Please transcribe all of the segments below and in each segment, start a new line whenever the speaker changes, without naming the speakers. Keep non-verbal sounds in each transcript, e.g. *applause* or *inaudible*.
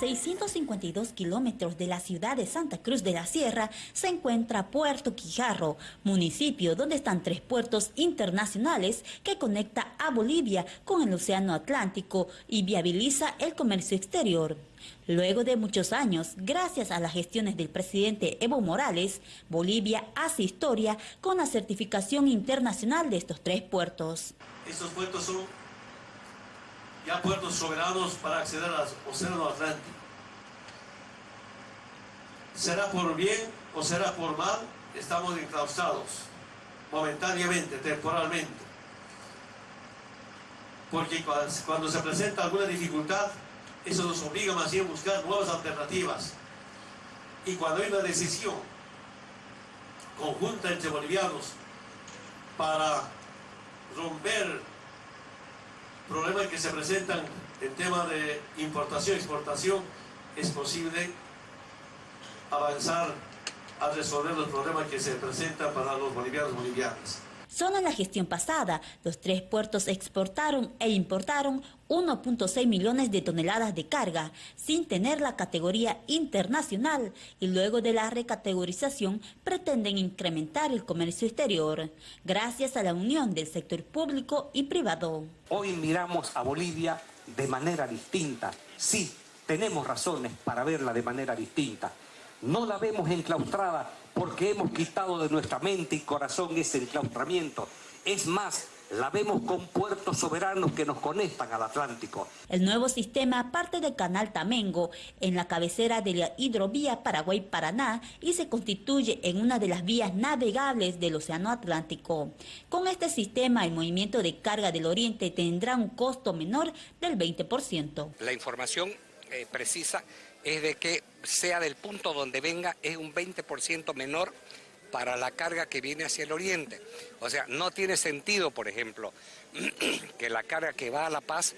652 kilómetros de la ciudad de Santa Cruz de la Sierra se encuentra Puerto Quijarro, municipio donde están tres puertos internacionales que conecta a Bolivia con el Océano Atlántico y viabiliza el comercio exterior. Luego de muchos años, gracias a las gestiones del presidente Evo Morales, Bolivia hace historia con la certificación internacional de estos tres puertos.
Estos puertos son ya puertos soberanos para acceder al Océano Atlántico. Será por bien o será por mal, estamos enclaustrados, momentáneamente, temporalmente. Porque cuando se presenta alguna dificultad, eso nos obliga más bien a buscar nuevas alternativas. Y cuando hay una decisión conjunta entre bolivianos para romper problemas que se presentan en tema de importación exportación, es posible avanzar a resolver los problemas que se presentan para los bolivianos bolivianas.
Solo en la gestión pasada, los tres puertos exportaron e importaron 1.6 millones de toneladas de carga, sin tener la categoría internacional, y luego de la recategorización pretenden incrementar el comercio exterior, gracias a la unión del sector público y privado.
Hoy miramos a Bolivia de manera distinta. Sí, tenemos razones para verla de manera distinta. No la vemos enclaustrada porque hemos quitado de nuestra mente y corazón ese enclaustramiento. Es más, la vemos con puertos soberanos que nos conectan al Atlántico.
El nuevo sistema parte del canal Tamengo, en la cabecera de la hidrovía Paraguay-Paraná y se constituye en una de las vías navegables del Océano Atlántico. Con este sistema, el movimiento de carga del Oriente tendrá un costo menor del 20%.
La información eh, precisa es de que sea del punto donde venga es un 20% menor para la carga que viene hacia el oriente. O sea, no tiene sentido, por ejemplo, *clears throat* que la carga que va a La Paz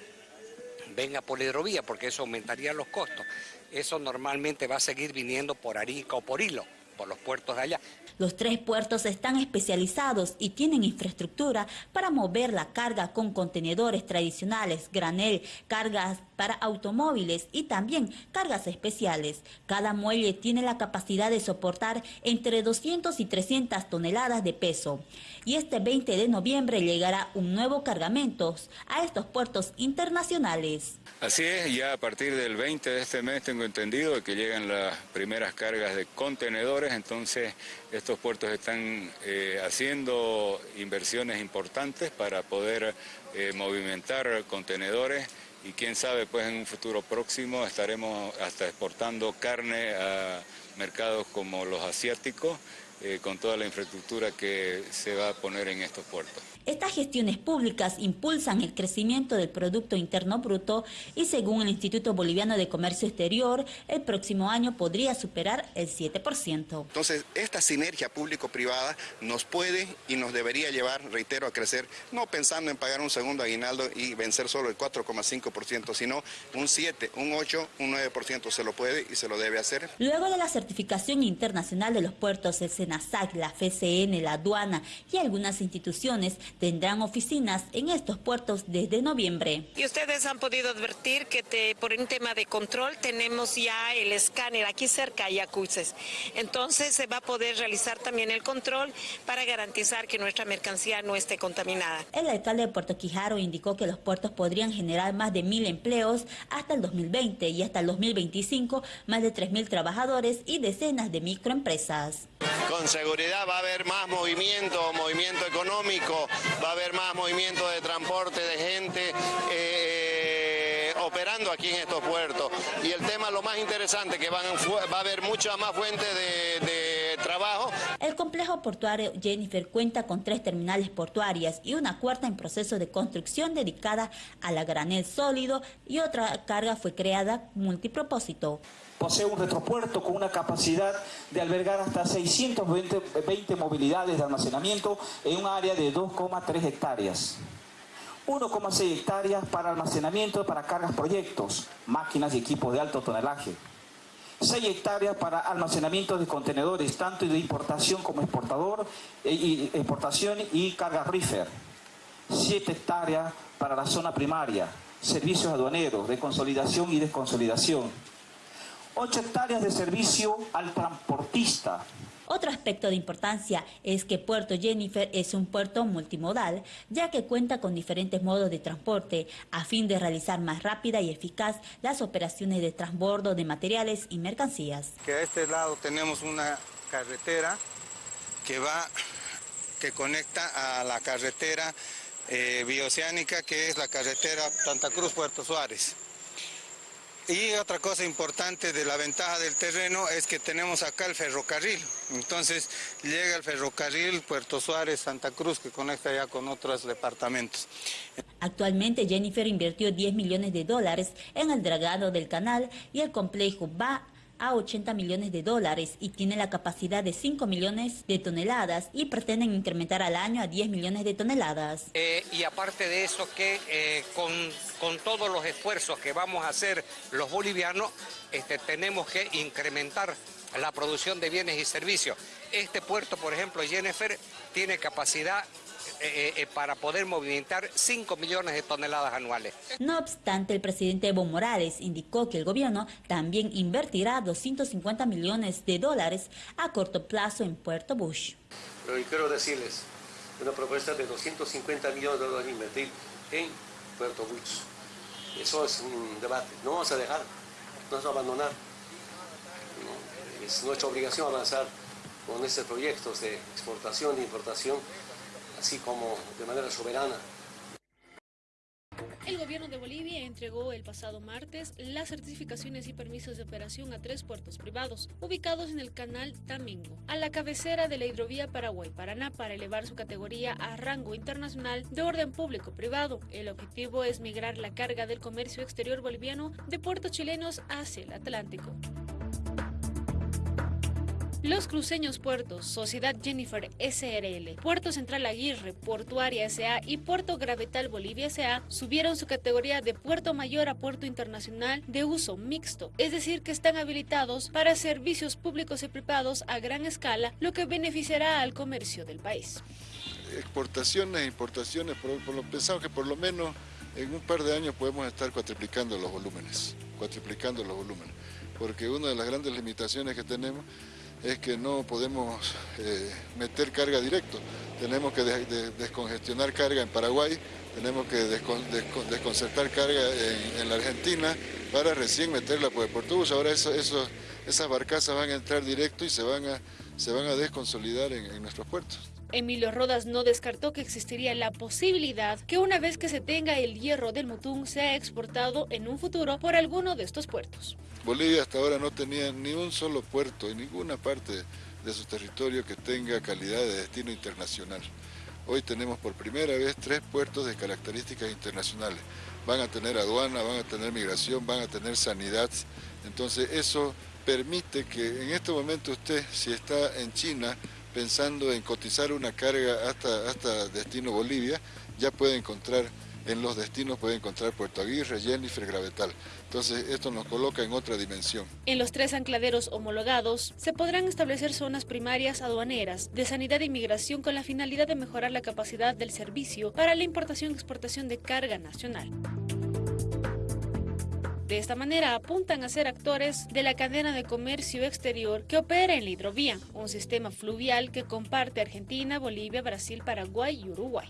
venga por hidrovía, porque eso aumentaría los costos. Eso normalmente va a seguir viniendo por Arica o por Hilo por los puertos de allá.
Los tres puertos están especializados y tienen infraestructura para mover la carga con contenedores tradicionales, granel, cargas para automóviles y también cargas especiales. Cada muelle tiene la capacidad de soportar entre 200 y 300 toneladas de peso. Y este 20 de noviembre llegará un nuevo cargamento a estos puertos internacionales.
Así es, ya a partir del 20 de este mes tengo entendido que llegan las primeras cargas de contenedores entonces estos puertos están eh, haciendo inversiones importantes para poder eh, movimentar contenedores y quién sabe, pues en un futuro próximo estaremos hasta exportando carne a mercados como los asiáticos eh, con toda la infraestructura que se va a poner en estos puertos.
Estas gestiones públicas impulsan el crecimiento del Producto Interno Bruto y según el Instituto Boliviano de Comercio Exterior, el próximo año podría superar el 7%.
Entonces, esta sinergia público-privada nos puede y nos debería llevar, reitero, a crecer, no pensando en pagar un segundo aguinaldo y vencer solo el 4,5%, sino un 7, un 8, un 9% se lo puede y se lo debe hacer.
Luego de la certificación internacional de los puertos, el SENASAC, la FCN, la aduana y algunas instituciones tendrán oficinas en estos puertos desde noviembre.
Y ustedes han podido advertir que por un tema de control tenemos ya el escáner aquí cerca y acuses. Entonces se va a poder realizar también el control para garantizar que nuestra mercancía no esté contaminada.
El alcalde de Puerto Quijaro indicó que los puertos podrían generar más de mil empleos hasta el 2020 y hasta el 2025 más de 3.000 trabajadores y decenas de microempresas.
Con seguridad va a haber más movimiento, movimiento económico, va a haber más movimiento de transporte de gente eh, operando aquí en estos puertos. Y el tema, lo más interesante, que va a haber mucha más fuente de trabajo.
El complejo portuario Jennifer cuenta con tres terminales portuarias y una cuarta en proceso de construcción dedicada a la granel sólido y otra carga fue creada multipropósito.
Posee un retropuerto con una capacidad de albergar hasta 620 movilidades de almacenamiento en un área de 2,3 hectáreas. 1,6 hectáreas para almacenamiento para cargas proyectos, máquinas y equipos de alto tonelaje. 6 hectáreas para almacenamiento de contenedores, tanto de importación como exportador, eh, y, exportación y carga reefer. 7 hectáreas para la zona primaria, servicios aduaneros, de consolidación y desconsolidación 8 hectáreas de servicio al transportista.
Otro aspecto de importancia es que Puerto Jennifer es un puerto multimodal, ya que cuenta con diferentes modos de transporte, a fin de realizar más rápida y eficaz las operaciones de transbordo de materiales y mercancías.
Que a este lado tenemos una carretera que va, que conecta a la carretera eh, bioceánica, que es la carretera Santa Cruz-Puerto Suárez. Y otra cosa importante de la ventaja del terreno es que tenemos acá el ferrocarril. Entonces llega el ferrocarril Puerto Suárez, Santa Cruz, que conecta ya con otros departamentos.
Actualmente Jennifer invirtió 10 millones de dólares en el dragado del canal y el complejo va a 80 millones de dólares y tiene la capacidad de 5 millones de toneladas y pretenden incrementar al año a 10 millones de toneladas.
Eh, y aparte de eso que eh, con, con, todos los esfuerzos que vamos a hacer los bolivianos, este, tenemos que incrementar la producción de bienes y servicios. Este puerto, por ejemplo, Jennifer, tiene capacidad eh, eh, para poder movilizar 5 millones de toneladas anuales.
No obstante, el presidente Evo Morales indicó que el gobierno también invertirá 250 millones de dólares a corto plazo en Puerto Bush.
Pero quiero decirles, una propuesta de 250 millones de dólares invertir en Puerto Bush. Eso es un debate. No vamos a dejar, no vamos a abandonar. Es nuestra obligación avanzar con estos proyectos de exportación e importación así como de manera soberana.
El gobierno de Bolivia entregó el pasado martes las certificaciones y permisos de operación a tres puertos privados ubicados en el canal Tamingo, a la cabecera de la hidrovía Paraguay-Paraná para elevar su categoría a rango internacional de orden público-privado. El objetivo es migrar la carga del comercio exterior boliviano de puertos chilenos hacia el Atlántico. Los cruceños puertos, Sociedad Jennifer SRL, Puerto Central Aguirre, Portuaria SA y Puerto Gravetal Bolivia SA subieron su categoría de puerto mayor a puerto internacional de uso mixto, es decir, que están habilitados para servicios públicos y privados a gran escala, lo que beneficiará al comercio del país.
Exportaciones e importaciones, por, lo, pensamos que por lo menos en un par de años podemos estar cuatriplicando los volúmenes, cuatriplicando los volúmenes, porque una de las grandes limitaciones que tenemos es que no podemos eh, meter carga directo. Tenemos que descongestionar carga en Paraguay, tenemos que desconcertar carga en, la Argentina para recién meterla por el Portubus. Ahora esas barcazas van a entrar directo y se van a desconsolidar en nuestros puertos.
Emilio Rodas no descartó que existiría la posibilidad que una vez que se tenga el hierro del Mutún sea exportado en un futuro por alguno de estos puertos.
Bolivia hasta ahora no tenía ni un solo puerto en ninguna parte de su territorio que tenga calidad de destino internacional. Hoy tenemos por primera vez tres puertos de características internacionales. Van a tener aduana, van a tener migración, van a tener sanidad. Entonces eso permite que en este momento usted, si está en China, pensando en cotizar una carga hasta, hasta destino Bolivia, ya puede encontrar, en los destinos puede encontrar Puerto Aguirre, Jennifer, Gravetal. Entonces esto nos coloca en otra dimensión.
En los tres ancladeros homologados se podrán establecer zonas primarias aduaneras de sanidad e inmigración con la finalidad de mejorar la capacidad del servicio para la importación y exportación de carga nacional. De esta manera apuntan a ser actores de la cadena de comercio exterior que opera en la hidrovía, un sistema fluvial que comparte Argentina, Bolivia, Brasil, Paraguay y Uruguay.